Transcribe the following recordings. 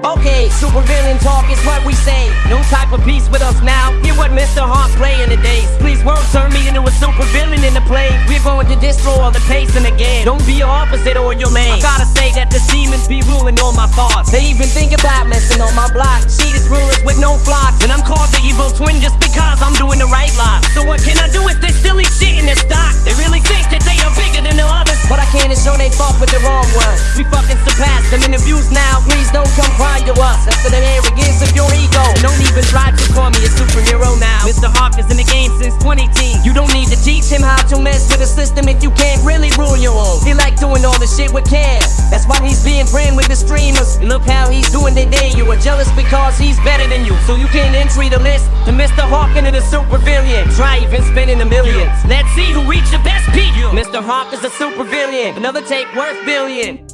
Okay, supervillain talk is what we say. No type of peace with us now. Hear what Mr. Hawk play in the days. Please won't turn me into a supervillain in the play. We're going to destroy all the pace in the game. Don't be your opposite or your man. I gotta say that the demons be ruling all my thoughts. They even think about messing on my block. See these rulers with no flocks. And I'm called the evil twin just because I'm doing the right line. So what can I do if they still eat shit in the stock? They really think that they are bigger than the others. But I can't show they fuck with the wrong one. We fucking surpassed them in the views now. Really rule your own. He like doing all the shit with care. That's why he's being friend with the streamers. And look how he's doing today. You are jealous because he's better than you. So you can't entry the list to Mr. Hawk into the super villain. Try even spending the millions. Let's see who reached the best peak. Mr. Hawk is a super villain. Another take worth billion.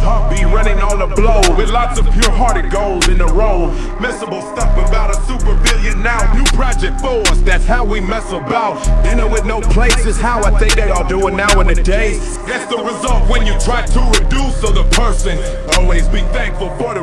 Mr. Be running on the blow with lots of pure-hearted goals in the row. Messable stuff about a super billion now. New project for us, that's how we mess about. Dinner with no place is how I think they all do it now in the days. That's the result when you try to reduce other person. Always be thankful for the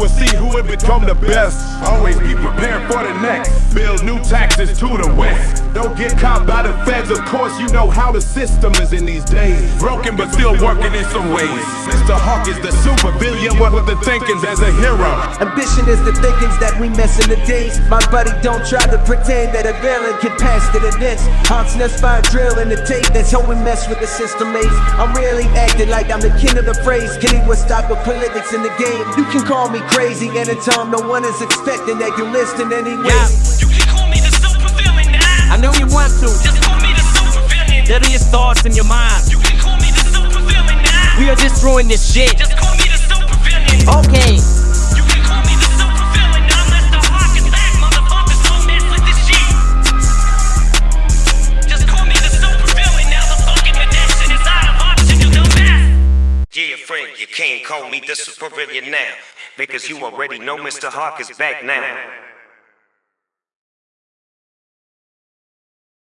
will see who will become the best. Always be prepared for the next. Build new taxes to the west. Don't get caught by the feds, of course, you know how the system is in these days. Broken but still working in some ways. Mr. Hawk is the super villain, of the thinkings as a hero. Ambition is the thinkings that we miss in the days. My buddy, don't try to pretend that a villain can pass to the this. Haunts by a drill in the tape, that's how we mess with the system maze. I'm really acting like I'm the king of the phrase, getting what stop of politics in the game. You can call me crazy anytime no one is expecting that you listen anyway. Yeah. You can call me the super villain now. I know you want to. Just call me the super villain. Deadliest thoughts in your mind. You can call me the super villain now. We are destroying this shit. Just call me you can't call me the super villain now because you already know Mr. Hawk is back now.